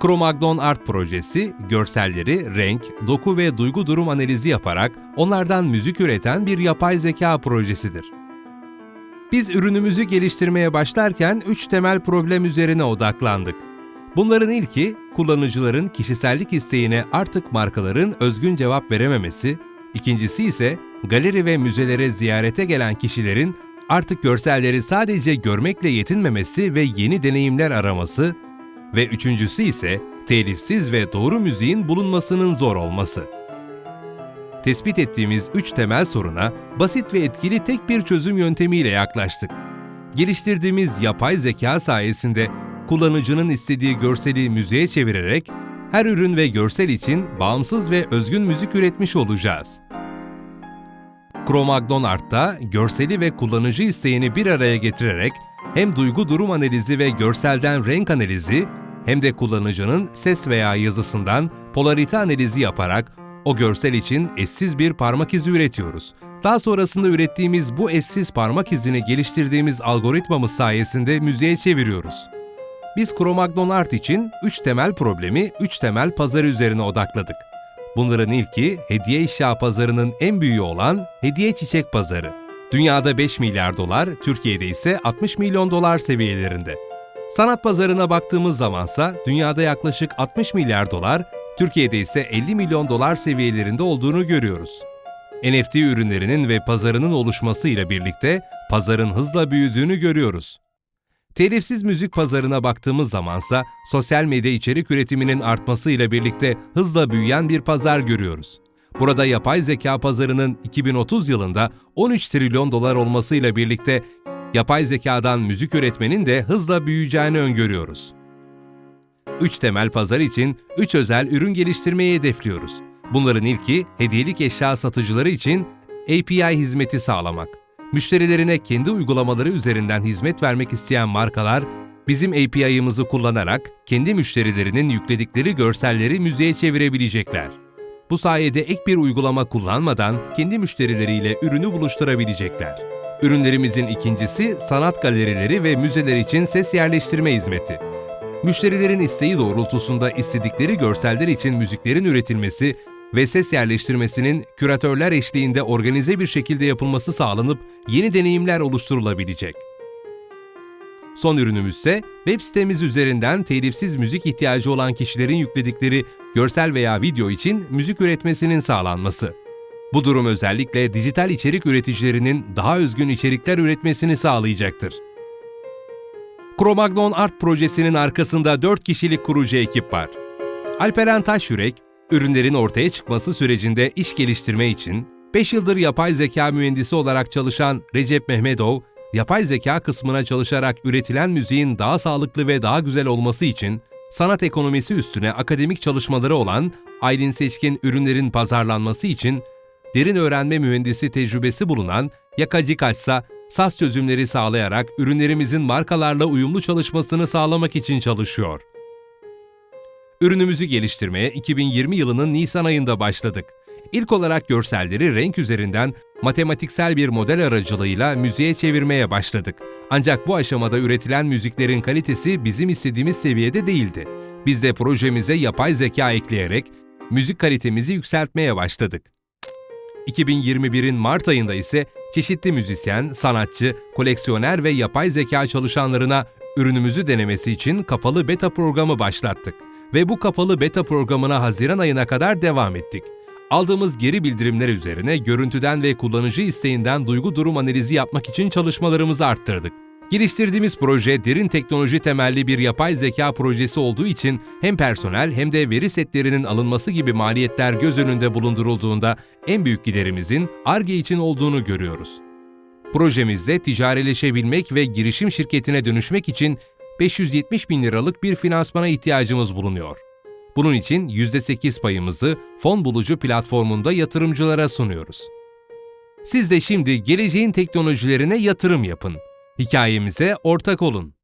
Cro-Magnon Art projesi, görselleri, renk, doku ve duygu durum analizi yaparak onlardan müzik üreten bir yapay zeka projesidir. Biz ürünümüzü geliştirmeye başlarken üç temel problem üzerine odaklandık. Bunların ilki, kullanıcıların kişisellik isteğine artık markaların özgün cevap verememesi, ikincisi ise galeri ve müzelere ziyarete gelen kişilerin artık görselleri sadece görmekle yetinmemesi ve yeni deneyimler araması ve üçüncüsü ise telifsiz ve doğru müziğin bulunmasının zor olması. Tespit ettiğimiz üç temel soruna basit ve etkili tek bir çözüm yöntemiyle yaklaştık. Geliştirdiğimiz yapay zeka sayesinde kullanıcının istediği görseli müziğe çevirerek her ürün ve görsel için bağımsız ve özgün müzik üretmiş olacağız. Cro-Magnon Art'ta görseli ve kullanıcı isteğini bir araya getirerek hem duygu durum analizi ve görselden renk analizi hem de kullanıcının ses veya yazısından polarite analizi yaparak o görsel için eşsiz bir parmak izi üretiyoruz. Daha sonrasında ürettiğimiz bu eşsiz parmak izini geliştirdiğimiz algoritmamız sayesinde müziğe çeviriyoruz. Biz Cro-Magnon Art için 3 temel problemi 3 temel pazar üzerine odakladık. Bunların ilki hediye eşya pazarının en büyüğü olan hediye çiçek pazarı. Dünyada 5 milyar dolar, Türkiye'de ise 60 milyon dolar seviyelerinde. Sanat pazarına baktığımız zamansa dünyada yaklaşık 60 milyar dolar, Türkiye'de ise 50 milyon dolar seviyelerinde olduğunu görüyoruz. NFT ürünlerinin ve pazarının oluşmasıyla birlikte pazarın hızla büyüdüğünü görüyoruz. Telifsiz müzik pazarına baktığımız zamansa sosyal medya içerik üretiminin artmasıyla birlikte hızla büyüyen bir pazar görüyoruz. Burada yapay zeka pazarının 2030 yılında 13 trilyon dolar olmasıyla birlikte yapay zekadan müzik üretmenin de hızla büyüyeceğini öngörüyoruz. 3 temel pazar için 3 özel ürün geliştirmeyi hedefliyoruz. Bunların ilki hediyelik eşya satıcıları için API hizmeti sağlamak. Müşterilerine kendi uygulamaları üzerinden hizmet vermek isteyen markalar, bizim API'ımızı kullanarak kendi müşterilerinin yükledikleri görselleri müziğe çevirebilecekler. Bu sayede ek bir uygulama kullanmadan kendi müşterileriyle ürünü buluşturabilecekler. Ürünlerimizin ikincisi sanat galerileri ve müzeler için ses yerleştirme hizmeti. Müşterilerin isteği doğrultusunda istedikleri görseller için müziklerin üretilmesi ve ses yerleştirmesinin küratörler eşliğinde organize bir şekilde yapılması sağlanıp yeni deneyimler oluşturulabilecek. Son ürünümüz ise web sitemiz üzerinden telifsiz müzik ihtiyacı olan kişilerin yükledikleri görsel veya video için müzik üretmesinin sağlanması. Bu durum özellikle dijital içerik üreticilerinin daha özgün içerikler üretmesini sağlayacaktır. Cro-Magnon Art projesinin arkasında 4 kişilik kurucu ekip var. Alperen Taşyürek, ürünlerin ortaya çıkması sürecinde iş geliştirme için 5 yıldır yapay zeka mühendisi olarak çalışan Recep Mehmedov, yapay zeka kısmına çalışarak üretilen müziğin daha sağlıklı ve daha güzel olması için sanat ekonomisi üstüne akademik çalışmaları olan Aylin Seçkin ürünlerin pazarlanması için derin öğrenme mühendisi tecrübesi bulunan Yakacı Kaçsa, SAS çözümleri sağlayarak ürünlerimizin markalarla uyumlu çalışmasını sağlamak için çalışıyor. Ürünümüzü geliştirmeye 2020 yılının Nisan ayında başladık. İlk olarak görselleri renk üzerinden matematiksel bir model aracılığıyla müziğe çevirmeye başladık. Ancak bu aşamada üretilen müziklerin kalitesi bizim istediğimiz seviyede değildi. Biz de projemize yapay zeka ekleyerek müzik kalitemizi yükseltmeye başladık. 2021'in Mart ayında ise çeşitli müzisyen, sanatçı, koleksiyoner ve yapay zeka çalışanlarına ürünümüzü denemesi için kapalı beta programı başlattık ve bu kapalı beta programına Haziran ayına kadar devam ettik. Aldığımız geri bildirimler üzerine görüntüden ve kullanıcı isteğinden duygu durum analizi yapmak için çalışmalarımızı arttırdık. Geliştirdiğimiz proje derin teknoloji temelli bir yapay zeka projesi olduğu için hem personel hem de veri setlerinin alınması gibi maliyetler göz önünde bulundurulduğunda en büyük giderimizin ARGE için olduğunu görüyoruz. Projemizde ticarileşebilmek ve girişim şirketine dönüşmek için 570 bin liralık bir finansmana ihtiyacımız bulunuyor. Bunun için %8 payımızı fon bulucu platformunda yatırımcılara sunuyoruz. Siz de şimdi geleceğin teknolojilerine yatırım yapın. Hikayemize ortak olun.